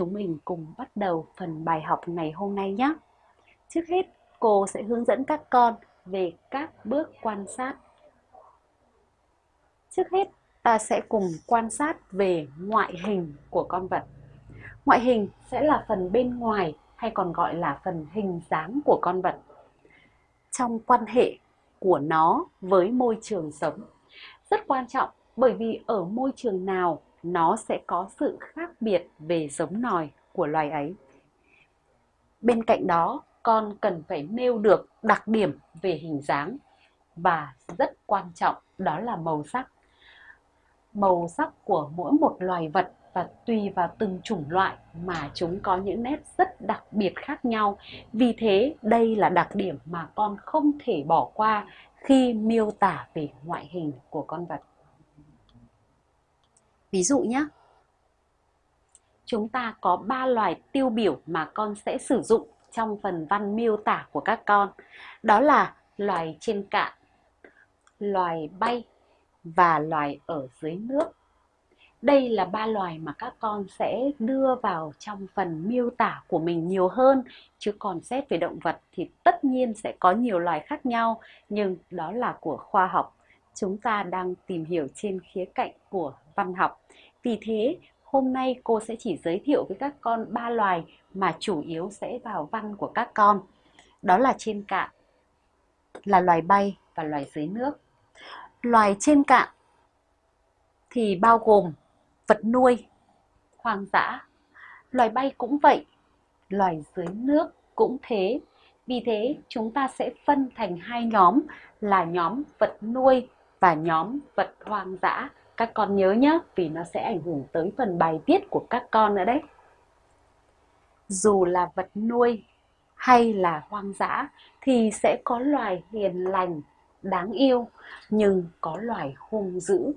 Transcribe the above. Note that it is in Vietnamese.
chúng mình cùng bắt đầu phần bài học ngày hôm nay nhé. Trước hết, cô sẽ hướng dẫn các con về các bước quan sát. Trước hết, ta sẽ cùng quan sát về ngoại hình của con vật. Ngoại hình sẽ là phần bên ngoài hay còn gọi là phần hình dáng của con vật. Trong quan hệ của nó với môi trường sống. Rất quan trọng bởi vì ở môi trường nào nó sẽ có sự khác biệt về giống nòi của loài ấy. Bên cạnh đó, con cần phải nêu được đặc điểm về hình dáng và rất quan trọng đó là màu sắc. Màu sắc của mỗi một loài vật và tùy vào từng chủng loại mà chúng có những nét rất đặc biệt khác nhau. Vì thế, đây là đặc điểm mà con không thể bỏ qua khi miêu tả về ngoại hình của con vật. Ví dụ nhé, chúng ta có ba loài tiêu biểu mà con sẽ sử dụng trong phần văn miêu tả của các con. Đó là loài trên cạn, loài bay và loài ở dưới nước. Đây là ba loài mà các con sẽ đưa vào trong phần miêu tả của mình nhiều hơn, chứ còn xét về động vật thì tất nhiên sẽ có nhiều loài khác nhau, nhưng đó là của khoa học. Chúng ta đang tìm hiểu trên khía cạnh của văn học. Vì thế, hôm nay cô sẽ chỉ giới thiệu với các con ba loài mà chủ yếu sẽ vào văn của các con. Đó là trên cạn, là loài bay và loài dưới nước. Loài trên cạn thì bao gồm vật nuôi, hoang dã. Loài bay cũng vậy, loài dưới nước cũng thế. Vì thế, chúng ta sẽ phân thành hai nhóm là nhóm vật nuôi và nhóm vật hoang dã. Các con nhớ nhé, vì nó sẽ ảnh hưởng tới phần bài viết của các con nữa đấy. Dù là vật nuôi hay là hoang dã thì sẽ có loài hiền lành, đáng yêu, nhưng có loài hung dữ,